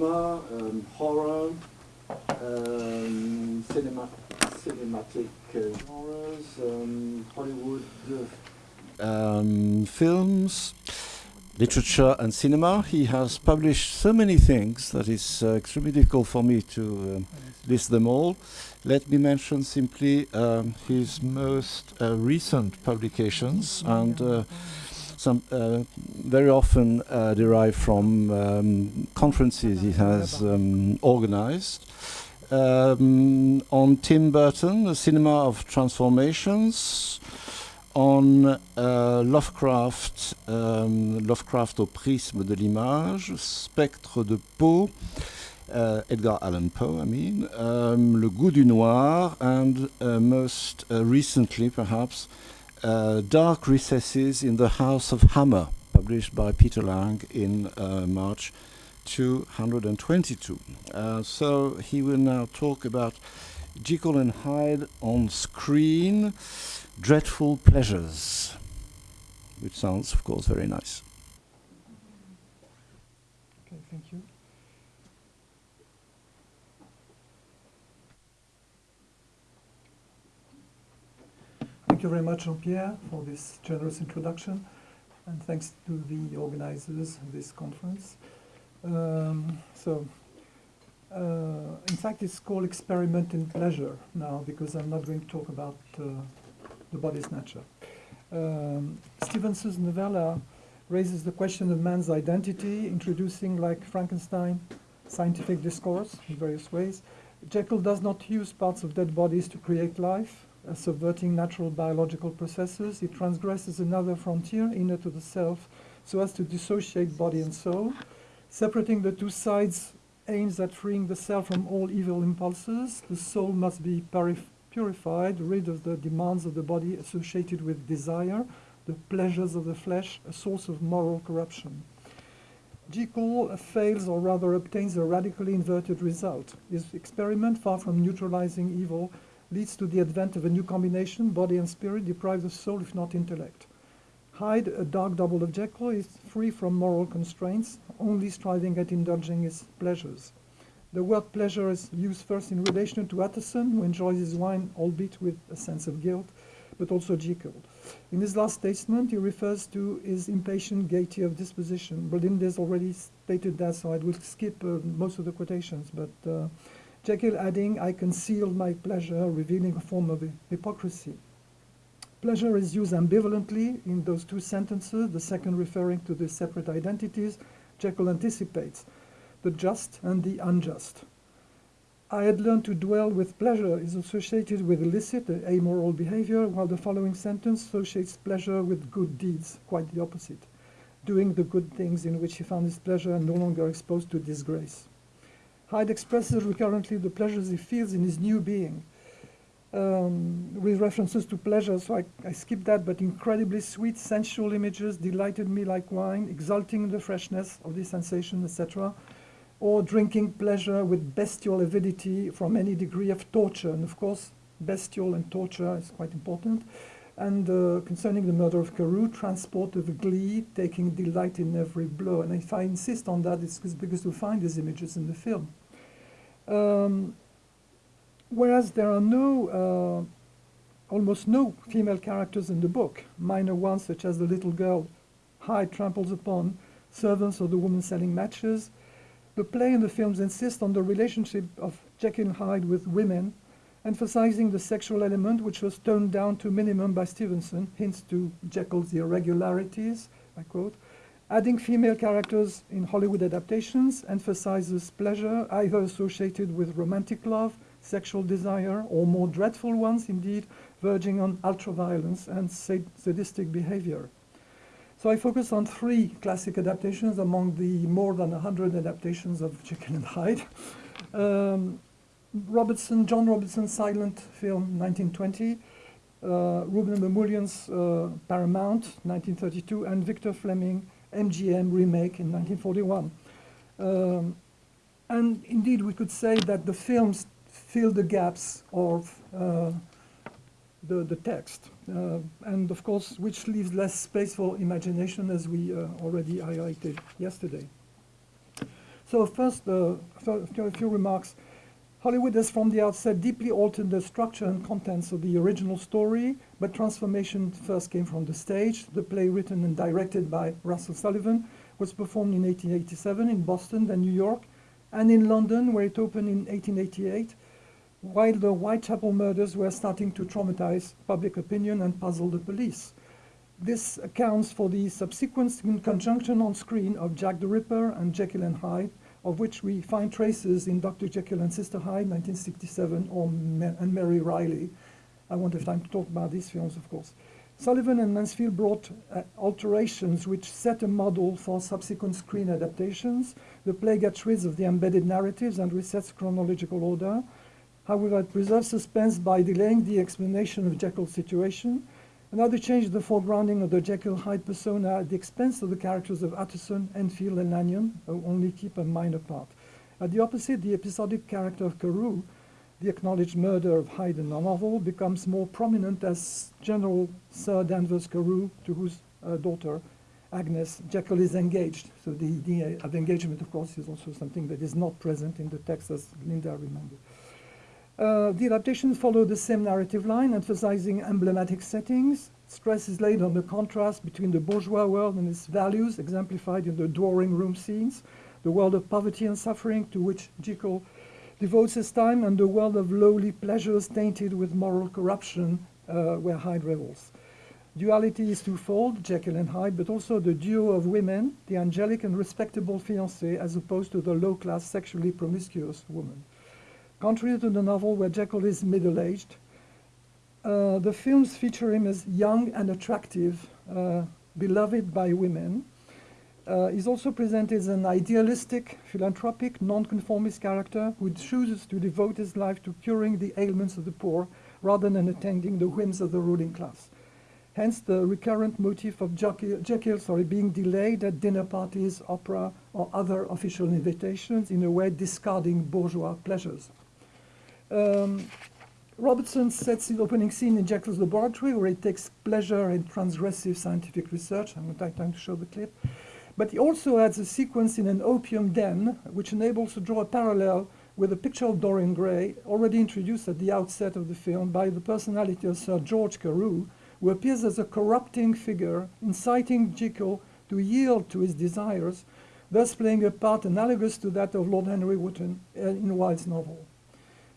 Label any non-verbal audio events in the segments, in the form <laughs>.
cinema, um, horror, um, cinema, cinematic uh, genres, um, Hollywood um, films, literature and cinema. He has published so many things that it's uh, extremely difficult for me to um, list them all. Let me mention simply um, his most uh, recent publications and uh, some uh, very often uh, derived from um, conferences he has um, organized. Um, on Tim Burton, the cinema of transformations, on uh, Lovecraft, um, Lovecraft au prisme de l'image, Spectre de Poe, uh, Edgar Allan Poe, I mean, um, Le goût du noir, and uh, most uh, recently, perhaps, uh, Dark Recesses in the House of Hammer, published by Peter Lang in uh, March 222. Uh, so he will now talk about Jekyll and Hyde on screen, Dreadful Pleasures, which sounds, of course, very nice. Okay, thank you. Thank you very much, Jean-Pierre, for this generous introduction, and thanks to the organizers of this conference. Um, so, uh, in fact, it's called Experiment in Pleasure now, because I'm not going to talk about uh, the body snatcher. Um, Stevenson's novella raises the question of man's identity, introducing, like Frankenstein, scientific discourse in various ways. Jekyll does not use parts of dead bodies to create life, uh, subverting natural biological processes. It transgresses another frontier inner to the self so as to dissociate body and soul. Separating the two sides aims at freeing the self from all evil impulses. The soul must be purified, rid of the demands of the body associated with desire, the pleasures of the flesh, a source of moral corruption. Jekyll fails, or rather obtains a radically inverted result. His experiment, far from neutralizing evil, leads to the advent of a new combination, body and spirit, deprived of soul, if not intellect. Hyde, a dark double of Jekyll, is free from moral constraints, only striving at indulging his pleasures. The word pleasure is used first in relation to Utterson, who enjoys his wine, albeit with a sense of guilt, but also Jekyll. In his last statement, he refers to his impatient gaiety of disposition. Bolindus already stated that, so I will skip uh, most of the quotations, but uh, Jekyll adding, I concealed my pleasure, revealing a form of hypocrisy. Pleasure is used ambivalently in those two sentences, the second referring to the separate identities. Jekyll anticipates the just and the unjust. I had learned to dwell with pleasure is associated with illicit, amoral behavior, while the following sentence associates pleasure with good deeds, quite the opposite, doing the good things in which he found his pleasure and no longer exposed to disgrace. Hyde expresses recurrently the pleasures he feels in his new being, um, with references to pleasure, so I, I that, but incredibly sweet, sensual images delighted me like wine, exulting in the freshness of the sensation, etc., or drinking pleasure with bestial avidity from any degree of torture. And of course, bestial and torture is quite important. And uh, concerning the murder of Carew, transport of glee, taking delight in every blow. And if I insist on that, it's because we find these images in the film. Um, whereas there are no, uh, almost no female characters in the book, minor ones such as the little girl Hyde tramples upon, servants or the woman selling matches. The play and the films insist on the relationship of Jekyll and Hyde with women, emphasizing the sexual element which was toned down to minimum by Stevenson, hints to Jekyll's irregularities, I quote, Adding female characters in Hollywood adaptations emphasizes pleasure, either associated with romantic love, sexual desire, or more dreadful ones, indeed, verging on ultraviolence and sadistic behavior. So I focus on three classic adaptations among the more than 100 adaptations of Jekyll and Hyde. Um, Robertson, John Robertson's silent film, 1920, uh, Rouben Mamoulian's uh, Paramount, 1932, and Victor Fleming, MGM remake in 1941. Um, And indeed, we could say that the films fill the gaps of uh, the, the text. Uh, and of course, which leaves less space for imagination, as we uh, already highlighted yesterday. So first, uh, a few remarks. Hollywood has from the outset deeply altered the structure and contents of the original story, but transformation first came from the stage. The play written and directed by Russell Sullivan was performed in 1887 in Boston, then New York, and in London, where it opened in 1888, while the Whitechapel murders were starting to traumatize public opinion and puzzle the police. This accounts for the subsequent conjunction on screen of Jack the Ripper and Jekyll and Hyde, of which we find traces in Dr. Jekyll and Sister Hyde, 1967, or Ma and Mary Reilly. I won't have time to talk about these films, of course. Sullivan and Mansfield brought uh, alterations which set a model for subsequent screen adaptations. The play gets rid of the embedded narratives and resets chronological order. However, it preserves suspense by delaying the explanation of Jekyll's situation. Another change is the foregrounding of the Jekyll Hyde persona at the expense of the characters of Utterson, Enfield, and Lanyon, who only keep a minor part. At the opposite, the episodic character of Carew, the acknowledged murder of Hyde in the novel, becomes more prominent as General Sir Danvers Carew, to whose uh, daughter, Agnes, Jekyll is engaged. So the idea of engagement, of course, is also something that is not present in the text, as Linda remembered. Uh, the adaptations follow the same narrative line, emphasizing emblematic settings. Stress is laid on the contrast between the bourgeois world and its values, exemplified in the drawing room scenes, the world of poverty and suffering to which Jekyll devotes his time, and the world of lowly pleasures tainted with moral corruption, uh, where Hyde revels. Duality is twofold, Jekyll and Hyde, but also the duo of women, the angelic and respectable fiancée, as opposed to the low-class, sexually promiscuous woman. Contrary to the novel where Jekyll is middle-aged, uh, the films feature him as young and attractive, uh, beloved by women. Uh, he's also presented as an idealistic, philanthropic, nonconformist character who chooses to devote his life to curing the ailments of the poor rather than attending the whims of the ruling class. Hence the recurrent motif of Jekyll, Jekyll sorry, being delayed at dinner parties, opera, or other official invitations, in a way discarding bourgeois pleasures. Um, Robertson sets the opening scene in Jekyll's laboratory where he takes pleasure in transgressive scientific research. I'm time to show the clip. But he also adds a sequence in an opium den, which enables to draw a parallel with a picture of Dorian Gray, already introduced at the outset of the film by the personality of Sir George Carew, who appears as a corrupting figure, inciting Jekyll to yield to his desires, thus playing a part analogous to that of Lord Henry Wotton in Wilde's novel.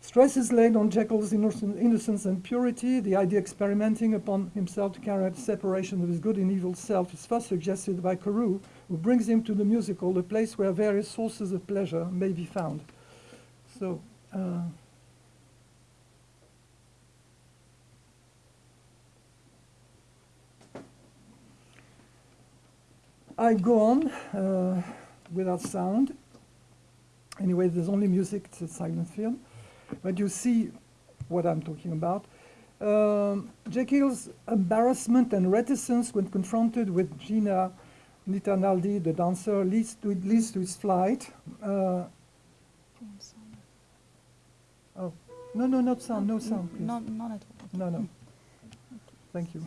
Stress is laid on Jekyll's innocence and purity. The idea experimenting upon himself to carry out separation of his good and evil self is first suggested by Carew, who brings him to the musical, the place where various sources of pleasure may be found. So, uh, I go on uh, without sound. Anyway, there's only music, it's a silent film but you see what I'm talking about. Um, Jekyll's embarrassment and reticence when confronted with Gina Naldi, the dancer, leads to, leads to his flight. Uh, oh, no, no, not sound, no sound, please. Not, not at all. No, no. Thank you.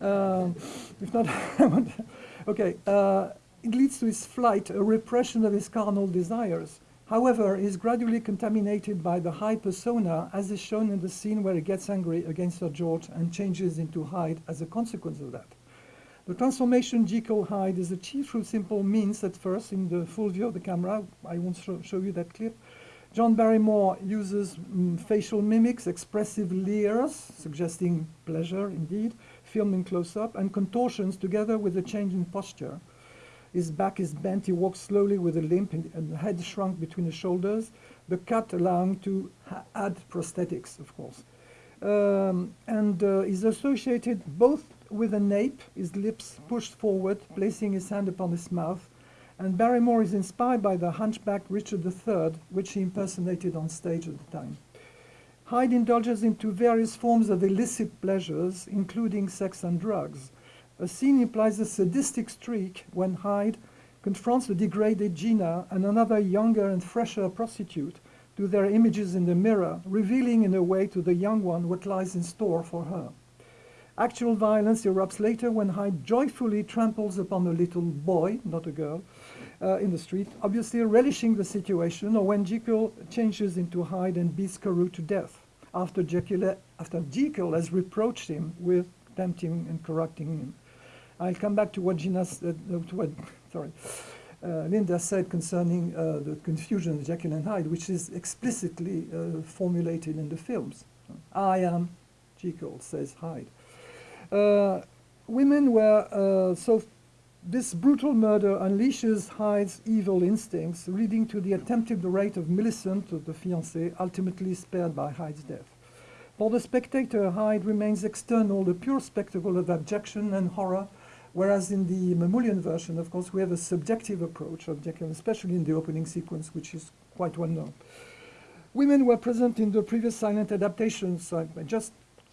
<laughs> um, if not, <laughs> okay. Uh, it leads to his flight, a repression of his carnal desires. However, is gradually contaminated by the Hyde persona, as is shown in the scene where he gets angry against Sir George and changes into Hyde as a consequence of that. The transformation Jekyll Hyde is achieved through simple means at first in the full view of the camera. I won't show, show you that clip. John Barrymore uses um, facial mimics, expressive leers, suggesting pleasure indeed, filming close-up, and contortions together with a change in posture. His back is bent. He walks slowly with a limp and the head shrunk between the shoulders. The cut allowing to add prosthetics, of course. Um, and uh, is associated both with a nape, his lips pushed forward, placing his hand upon his mouth. And Barrymore is inspired by the hunchback Richard III, which he impersonated on stage at the time. Hyde indulges into various forms of illicit pleasures, including sex and drugs. A scene implies a sadistic streak when Hyde confronts the degraded Gina and another younger and fresher prostitute to their images in the mirror, revealing in a way to the young one what lies in store for her. Actual violence erupts later when Hyde joyfully tramples upon a little boy, not a girl, uh, in the street, obviously relishing the situation, or when Jekyll changes into Hyde and beats Carew to death after Jekyll, after Jekyll has reproached him with tempting and corrupting him. I'll come back to what Gina said, uh, to what, sorry, uh, Linda said concerning uh, the confusion of Jekyll and Hyde, which is explicitly uh, formulated in the films. I am Jekyll, says Hyde. Uh, women were uh, so this brutal murder unleashes Hyde's evil instincts, leading to the attempted rape of Millicent, the fiancée, ultimately spared by Hyde's death. For the spectator, Hyde remains external, the pure spectacle of abjection and horror, whereas in the Mamoulian version, of course, we have a subjective approach especially in the opening sequence, which is quite well known. Women were present in the previous silent adaptations. I, I just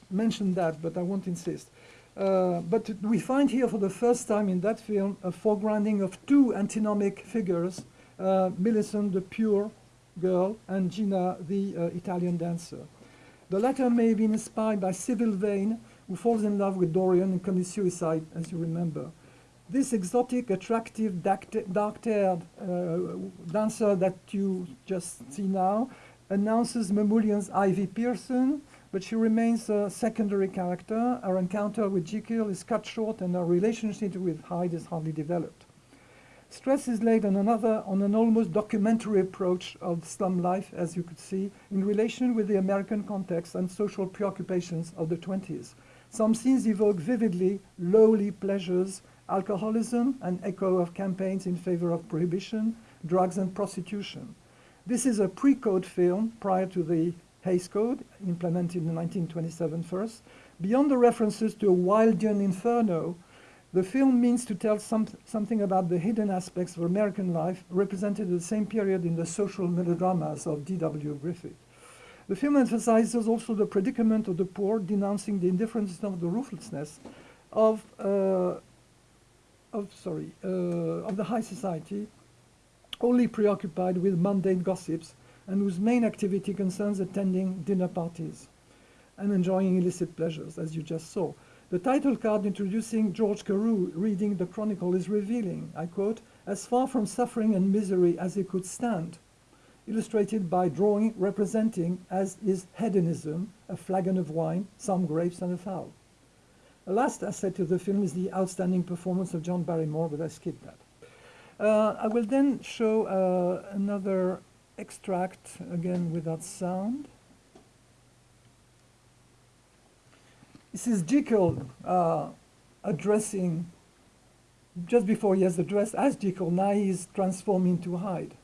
mentioned that, but I won't insist. Uh, but we find here for the first time in that film a foregrounding of two antinomic figures, uh, Millicent, the pure girl, and Gina, the uh, Italian dancer. The latter may be inspired by Sybil Vane, who falls in love with Dorian and commits suicide, as you remember. This exotic, attractive, dark-haired uh, dancer that you just see now announces Mamoulian's Ivy Pearson, but she remains a secondary character. Our encounter with Jekyll is cut short and our relationship with Hyde is hardly developed. Stress is laid on another, on an almost documentary approach of slum life, as you could see, in relation with the American context and social preoccupations of the 20s. Some scenes evoke vividly lowly pleasures, alcoholism, an echo of campaigns in favor of prohibition, drugs and prostitution. This is a pre-code film prior to the Hays Code, implemented in 1927 first. Beyond the references to a Wildian inferno, the film means to tell some, something about the hidden aspects of American life represented at the same period in the social melodramas of D.W. Griffith. The film emphasizes also the predicament of the poor, denouncing the indifference of the ruthlessness of, uh, of sorry, uh, of the high society, only preoccupied with mundane gossips and whose main activity concerns attending dinner parties and enjoying illicit pleasures, as you just saw. The title card introducing George Carew reading the Chronicle is revealing, I quote, as far from suffering and misery as he could stand, illustrated by drawing representing, as is hedonism, a flagon of wine, some grapes, and a fowl. The last asset to the film is the outstanding performance of John Barrymore, but I skipped that. Uh, I will then show uh, another extract again without sound. This is Jekyll uh, addressing, just before he has addressed as Jekyll, now he's transformed into Hyde.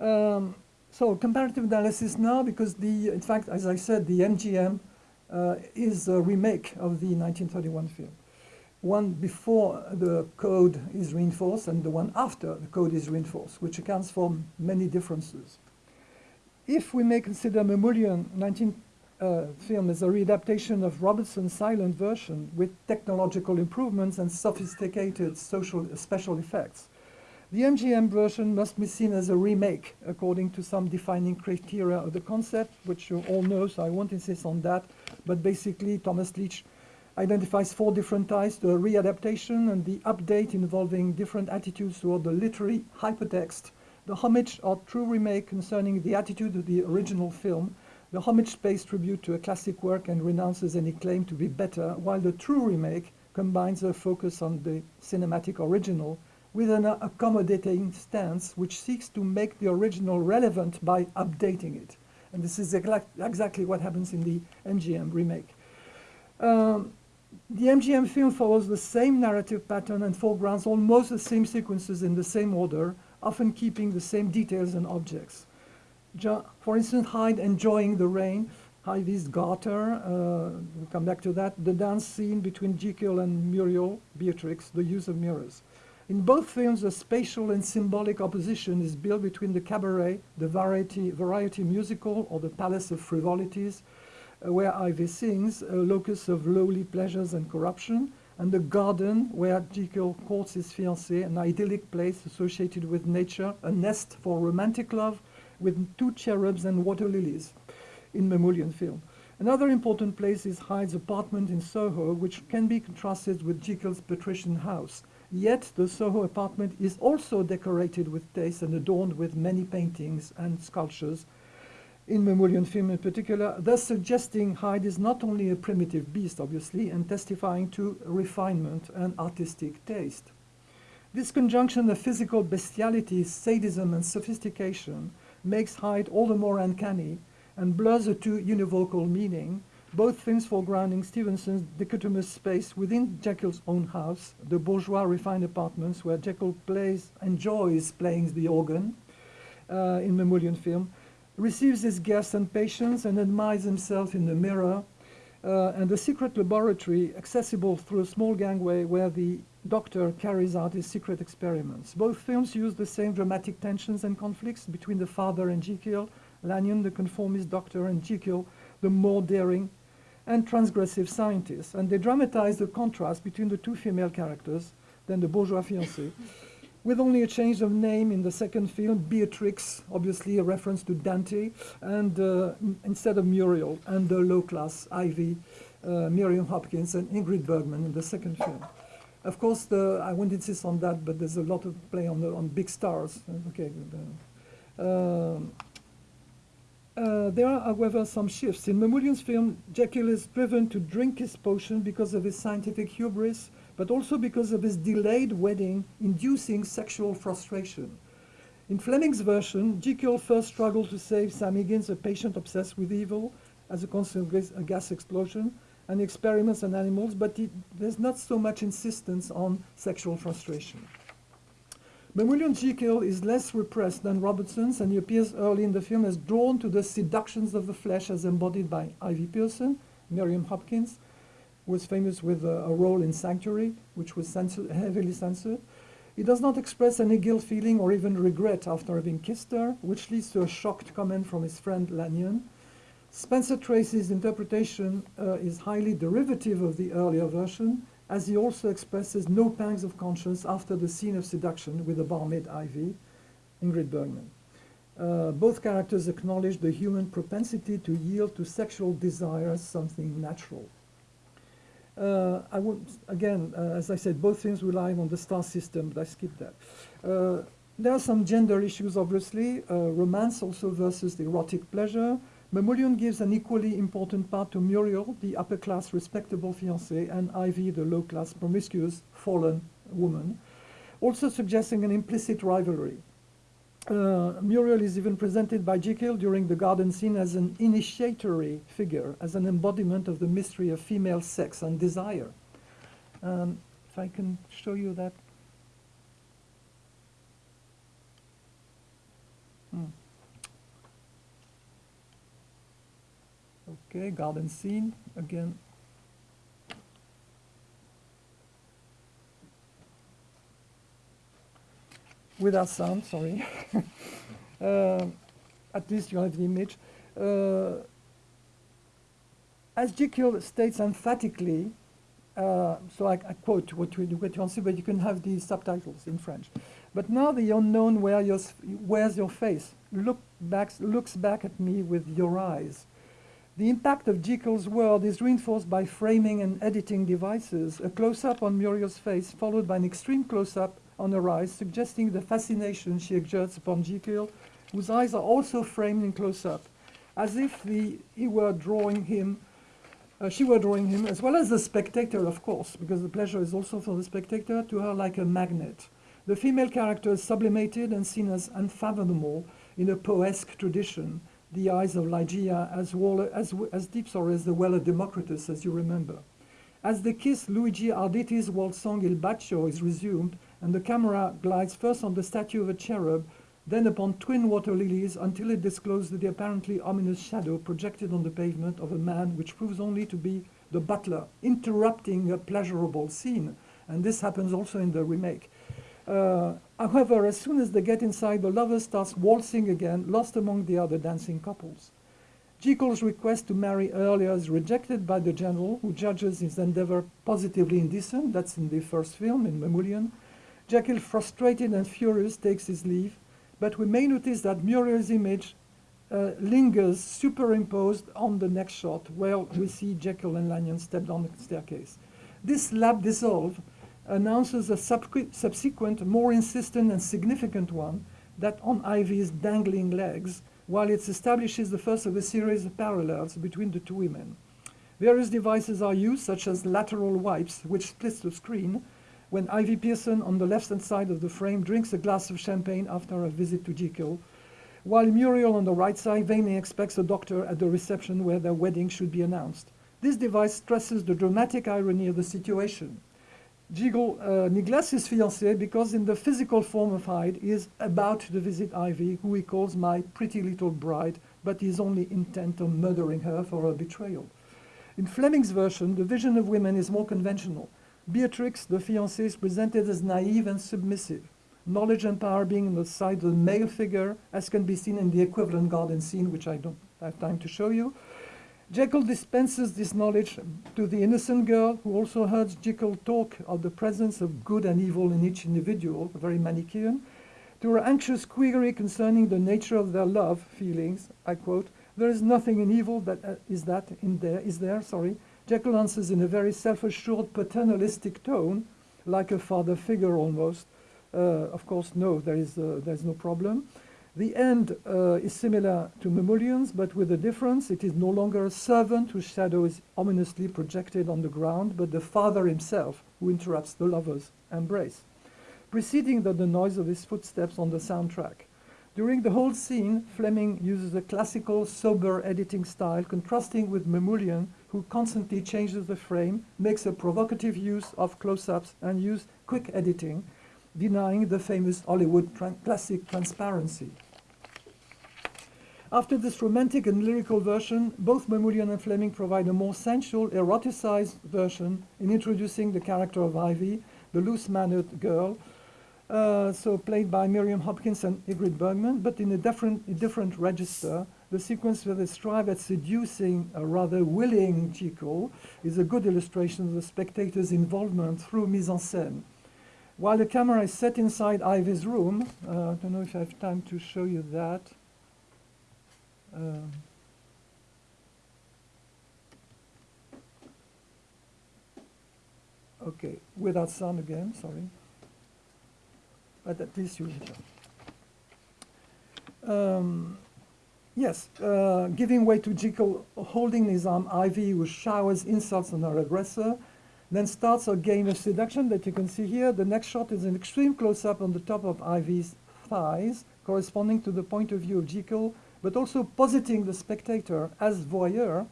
Um, so comparative analysis now, because the, in fact, as I said, the MGM uh, is a remake of the 1931 film one before the code is reinforced and the one after the code is reinforced, which accounts for many differences. If we may consider Mamoulian 19 uh, film as a readaptation of Robertson's silent version with technological improvements and sophisticated social special effects, the MGM version must be seen as a remake according to some defining criteria of the concept, which you all know, so I won't insist on that. But basically, Thomas Leitch identifies four different types, the readaptation and the update involving different attitudes toward the literary hypertext, the homage or true remake concerning the attitude of the original film, the homage pays tribute to a classic work and renounces any claim to be better, while the true remake combines a focus on the cinematic original with an accommodating stance which seeks to make the original relevant by updating it. And this is exactly what happens in the MGM remake. Um, the MGM film follows the same narrative pattern and foregrounds almost the same sequences in the same order, often keeping the same details and objects. for instance, Hyde enjoying the rain, Ivy's garter, uh, we'll come back to that, the dance scene between Jekyll and Muriel, Beatrix, the use of mirrors. In both films, a spatial and symbolic opposition is built between the cabaret, the variety, variety musical, or the palace of frivolities, uh, where Ivy sings, a locus of lowly pleasures and corruption, and the garden where Jekyll courts his fiancée, an idyllic place associated with nature, a nest for romantic love with two cherubs and water lilies in Mamoulian film. Another important place is Hyde's apartment in Soho, which can be contrasted with Jekyll's patrician house. Yet the Soho apartment is also decorated with taste and adorned with many paintings and sculptures, in Mamoulian film in particular, thus suggesting Hyde is not only a primitive beast, obviously, and testifying to refinement and artistic taste. This conjunction of physical bestiality, sadism, and sophistication makes Hyde all the more uncanny and blurs the two univocal meaning, both films foregrounding Stevenson's dichotomous space within Jekyll's own house, the bourgeois refined apartments where Jekyll plays, enjoys playing the organ uh, in Mamoulian film, receives his guests and patients and admires himself in the mirror, uh, and the secret laboratory accessible through a small gangway where the doctor carries out his secret experiments. Both films use the same dramatic tensions and conflicts between the father and Jekyll, Lanyon, the conformist doctor, and Jekyll, the more daring and transgressive scientists. And they dramatize the contrast between the two female characters, then the bourgeois fiancée, with only a change of name in the second film, Beatrix, obviously a reference to Dante, and uh, instead of Muriel, and the low-class Ivy, uh, Miriam Hopkins, and Ingrid Bergman in the second film. Of course, the, I won't insist on that, but there's a lot of play on, the, on big stars. Okay. Uh, uh, there are, however, some shifts. In Mamoulian's film, Jekyll is driven to drink his potion because of his scientific hubris, but also because of his delayed wedding inducing sexual frustration. In Fleming's version, Jekyll first struggled to save Sam Higgins, a patient obsessed with evil, as a consequence of a gas explosion, and experiments on animals, but it, there's not so much insistence on sexual frustration. Mamoulian Jekyll is less repressed than Robertson's, and he appears early in the film as drawn to the seductions of the flesh as embodied by Ivy Pearson, Miriam Hopkins, who was famous with a, a role in Sanctuary, which was censored, heavily censored. He does not express any guilt feeling or even regret after having kissed her, which leads to a shocked comment from his friend Lanyon. Spencer Tracy's interpretation uh, is highly derivative of the earlier version, as he also expresses no pangs of conscience after the scene of seduction with the barmaid Ivy, Ingrid Bergman. Uh, both characters acknowledge the human propensity to yield to sexual desire as something natural. Uh, I would, again, uh, as I said, both things rely on the star system, but I skipped that. Uh, there are some gender issues, obviously, uh, romance also versus the erotic pleasure, Mamoulian gives an equally important part to Muriel, the upper-class respectable fiancée, and Ivy, the low-class promiscuous fallen woman, also suggesting an implicit rivalry. Uh, Muriel is even presented by Jekyll during the garden scene as an initiatory figure, as an embodiment of the mystery of female sex and desire. Um, if I can show you that. Okay, garden scene again. Without sound, sorry. <laughs> uh, at least you have the image. Uh, as Jekyll states emphatically, uh, so I, I, quote what you, what you want to see, but you can have the subtitles in French. But now the unknown wear your, wears your face, look back, looks back at me with your eyes. The impact of Jekyll's world is reinforced by framing and editing devices, a close-up on Muriel's face followed by an extreme close-up on her eyes, suggesting the fascination she exerts upon Jekyll, whose eyes are also framed in close-up, as if the, he were drawing him, uh, she were drawing him, as well as the spectator, of course, because the pleasure is also for the spectator, to her like a magnet. The female character is sublimated and seen as unfathomable in a poesque tradition, the eyes of Ligeia as, well, as, as deep sorry, as the well of Democritus, as you remember. As the kiss Luigi Arditi's waltz song Il Bacio is resumed, and the camera glides first on the statue of a cherub, then upon twin water lilies until it discloses the apparently ominous shadow projected on the pavement of a man which proves only to be the butler, interrupting a pleasurable scene. And this happens also in the remake. Uh, however, as soon as they get inside, the lover starts waltzing again, lost among the other dancing couples. Jekyll's request to marry earlier is rejected by the general, who judges his endeavor positively indecent. That's in the first film, in Mamoulian. Jekyll, frustrated and furious, takes his leave, but we may notice that Muriel's image uh, lingers superimposed on the next shot, where we see Jekyll and Lanyon step down the staircase. This lap dissolve announces a subsequent, more insistent and significant one, that on Ivy's dangling legs, while it establishes the first of a series of parallels between the two women. Various devices are used, such as lateral wipes, which splits the screen, when Ivy Pearson on the left-hand side of the frame drinks a glass of champagne after a visit to Jekyll, while Muriel on the right side vainly expects a doctor at the reception where their wedding should be announced. This device stresses the dramatic irony of the situation. Jekyll uh, neglects his fiancée because in the physical form of Hyde, he is about to visit Ivy, who he calls my pretty little bride, but he is only intent on murdering her for her betrayal. In Fleming's version, the vision of women is more conventional. Beatrix, the fiancée, is presented as naive and submissive, knowledge and power being on the side of the male figure, as can be seen in the equivalent garden scene, which I don't have time to show you. Jekyll dispenses this knowledge to the innocent girl, who also heard Jekyll talk of the presence of good and evil in each individual, very Manichaean. To her anxious query concerning the nature of their love feelings, I quote, there is nothing in evil that uh, is that in there, is there, sorry. Jekyll answers in a very self-assured paternalistic tone, like a father figure almost. Uh, of course, no, there is, uh, there is no problem. The end uh, is similar to Mamoulian's, but with a difference. It is no longer a servant whose shadow is ominously projected on the ground, but the father himself who interrupts the lover's embrace, preceding the, the noise of his footsteps on the soundtrack. During the whole scene, Fleming uses a classical, sober editing style, contrasting with Mamoulian, who constantly changes the frame, makes a provocative use of close-ups, and uses quick editing, denying the famous Hollywood classic transparency. After this romantic and lyrical version, both Mamoulian and Fleming provide a more sensual, eroticized version in introducing the character of Ivy, the loose-mannered girl, uh, so played by Miriam Hopkins and Ingrid Bergman, but in a different, a different register. The sequence where they strive at seducing a rather willing Jekyll is a good illustration of the spectator's involvement through mise-en-scène. While the camera is set inside Ivy's room, uh, I don't know if I have time to show you that. Um, okay, without sound again, sorry. But at least you um, Yes, uh, giving way to Jekyll holding his arm, Ivy, who showers insults on her aggressor, then starts a game of seduction that you can see here. The next shot is an extreme close-up on the top of Ivy's thighs, corresponding to the point of view of Jekyll, but also positing the spectator as voyeur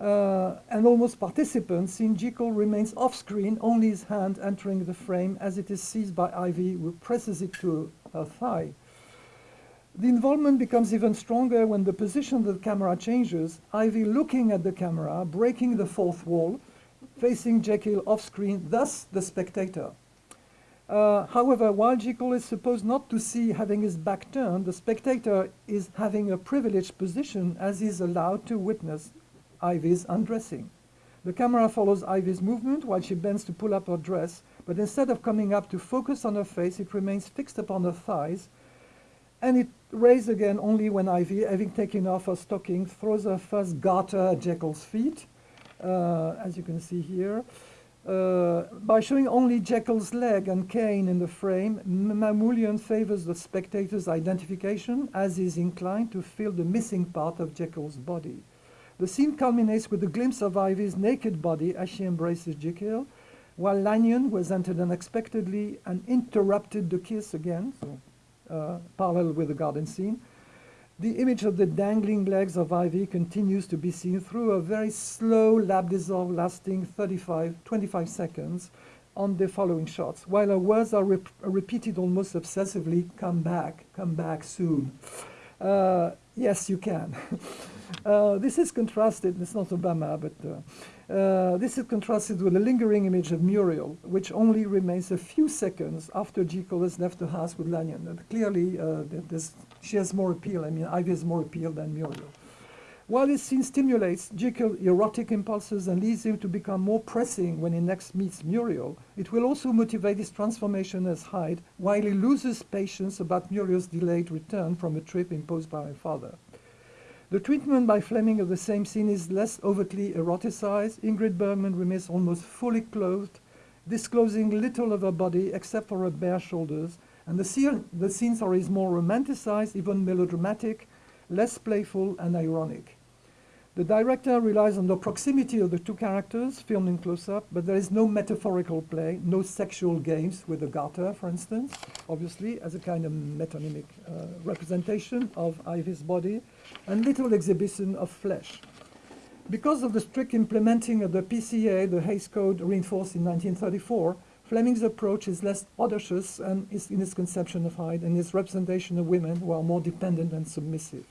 uh, and almost participant, since Jekyll remains off-screen, only his hand entering the frame as it is seized by Ivy, who presses it to her thigh. The involvement becomes even stronger when the position of the camera changes, Ivy looking at the camera, breaking the fourth wall, facing Jekyll off-screen, thus the spectator. Uh, however, while Jekyll is supposed not to see having his back turned, the spectator is having a privileged position as he is allowed to witness Ivy's undressing. The camera follows Ivy's movement while she bends to pull up her dress, but instead of coming up to focus on her face, it remains fixed upon her thighs, and it raises again only when Ivy, having taken off her stocking, throws her first garter at Jekyll's feet, uh, as you can see here. Uh, by showing only Jekyll's leg and cane in the frame, Mamoulian favors the spectator's identification as he is inclined to feel the missing part of Jekyll's body. The scene culminates with a glimpse of Ivy's naked body as she embraces Jekyll, while Lanyon, who has entered unexpectedly and interrupted the kiss again, so uh, parallel with the garden scene, the image of the dangling legs of Ivy continues to be seen through a very slow lap dissolve lasting 35, 25 seconds on the following shots, while her words are rep repeated almost obsessively, come back, come back soon. Uh, yes, you can. <laughs> uh, this is contrasted, it's not Obama, but uh, uh, this is contrasted with a lingering image of Muriel, which only remains a few seconds after G. has left the house with Lanyon. And clearly, uh, she has more appeal. I mean, Ivy has more appeal than Muriel. While this scene stimulates Jekyll's erotic impulses and leads him to become more pressing when he next meets Muriel, it will also motivate his transformation as Hyde while he loses patience about Muriel's delayed return from a trip imposed by her father. The treatment by Fleming of the same scene is less overtly eroticized. Ingrid Bergman remains almost fully clothed, disclosing little of her body except for her bare shoulders, and the, scene, the is more romanticized, even melodramatic, less playful and ironic. The director relies on the proximity of the two characters filmed in close-up, but there is no metaphorical play, no sexual games with the garter, for instance, obviously, as a kind of metonymic uh, representation of Ivy's body, and little exhibition of flesh. Because of the strict implementing of the PCA, the Hays Code reinforced in 1934, Fleming's approach is less audacious and is in its conception of Hyde and his representation of women who are more dependent and submissive.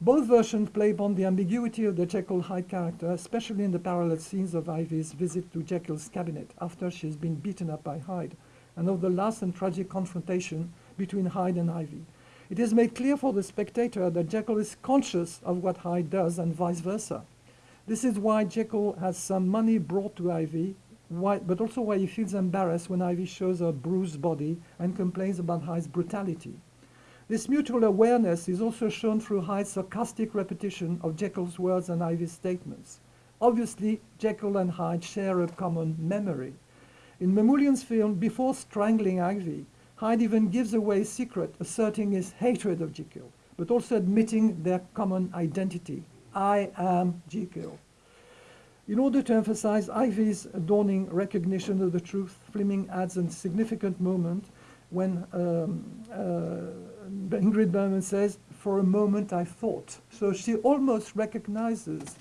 Both versions play upon the ambiguity of the Jekyll Hyde character, especially in the parallel scenes of Ivy's visit to Jekyll's cabinet after she has been beaten up by Hyde, and of the last and tragic confrontation between Hyde and Ivy. It is made clear for the spectator that Jekyll is conscious of what Hyde does and vice versa. This is why Jekyll has some money brought to Ivy, why, but also why he feels embarrassed when Ivy shows her bruised body and complains about Hyde's brutality. This mutual awareness is also shown through Hyde's sarcastic repetition of Jekyll's words and Ivy's statements. Obviously, Jekyll and Hyde share a common memory. In Mamoulian's film, before strangling Ivy, Hyde even gives away a secret, asserting his hatred of Jekyll, but also admitting their common identity. I am Jekyll. In order to emphasize Ivy's dawning recognition of the truth, Fleming adds a significant moment when um, uh, Ingrid Bergman says, for a moment I thought. So she almost recognizes <laughs>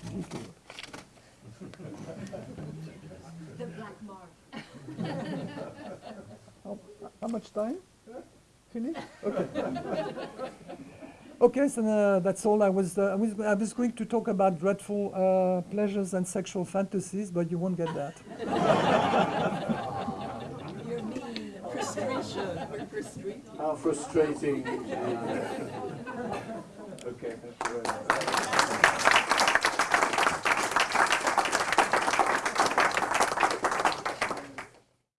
the black mark. how, how, much time? Finish? Okay. <laughs> okay, so uh, that's all I was, uh, I was. I was going to talk about dreadful uh, pleasures and sexual fantasies, but you won't get that. <laughs> How frustrating. <laughs> okay, thank you very much.